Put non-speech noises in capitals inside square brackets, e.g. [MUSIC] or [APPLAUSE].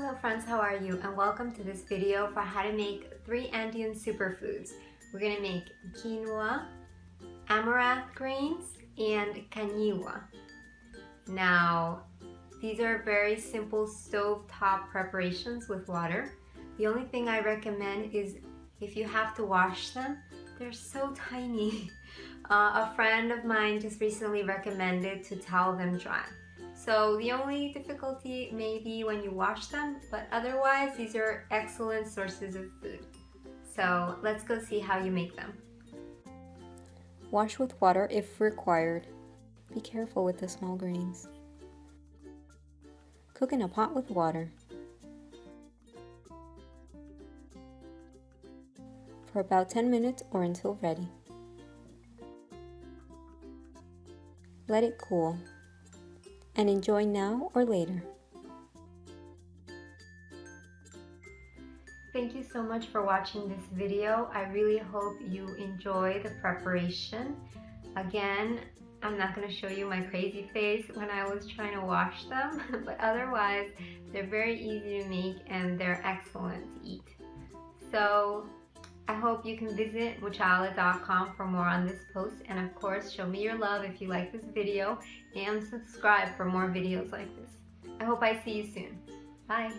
Hello friends, how are you? And welcome to this video for how to make three Andean superfoods. We're gonna make quinoa, amaranth grains, and caniwa. Now, these are very simple stove-top preparations with water. The only thing I recommend is if you have to wash them, they're so tiny. [LAUGHS] Uh, a friend of mine just recently recommended to towel them dry. So the only difficulty may be when you wash them, but otherwise these are excellent sources of food. So let's go see how you make them. Wash with water if required. Be careful with the small grains. Cook in a pot with water. For about 10 minutes or until ready. Let it cool and enjoy now or later. Thank you so much for watching this video. I really hope you enjoy the preparation. Again, I'm not going to show you my crazy face when I was trying to wash them, [LAUGHS] but otherwise they're very easy to make and they're excellent to eat. So I hope you can visit muchala.com for more on this post and of course show me your love if you like this video and subscribe for more videos like this. I hope I see you soon. Bye!